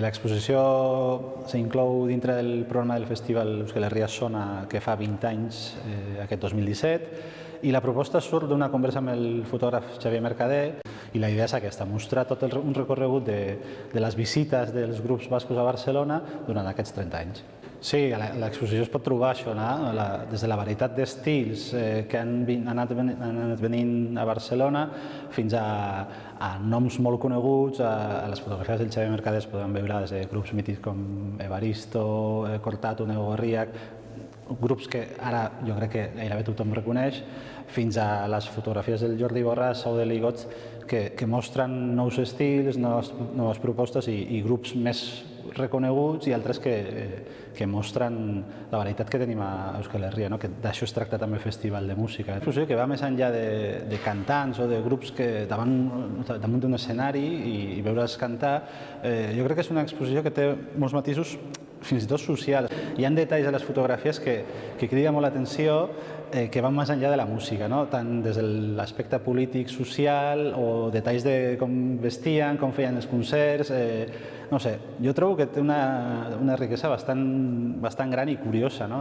L'exposició s'inclou dintre del programa del Festival Euskal Herria Sona que fa 20 anys, eh, aquest 2017, i la proposta surt d'una conversa amb el fotògraf Xavier Mercader i la idea és aquesta, mostrar tot el, un recorregut de, de les visites dels grups bascos a Barcelona durant aquests 30 anys. Sí, l'exposició es pot trobar això, no? la, des de la varietat d'estils eh, que han, vin, han, anat, han anat venint a Barcelona fins a, a noms molt coneguts, a, a les fotografies del Xavier Mercader es poden veure des de grups mítics com Evaristo, eh, Cortato, Nego Gorriac, grups que ara jo crec que gairebé tothom reconeix, fins a les fotografies del Jordi Borràs o de Ligots que, que mostren nous estils, noves, noves propostes i, i grups més reconeguts i altres que, que mostren la varietat que tenim a Euskal Herria, no? que d'això es tracta també Festival de Música. És una que va més enllà de, de cantants o de grups que davant, damunt d'un escenari i, i veure's cantar, eh, jo crec que és una exposició que té molts matisos fins i tot socials. Hi ha detalls a les fotografies que, que crida molt l'atenció eh, que van més enllà de la música, no? tant des de l'aspecte polític, social, o detalls de com vestien, com feien els concerts... Eh, no sé, jo trobo que té una, una riquesa bastant, bastant gran i curiosa. No?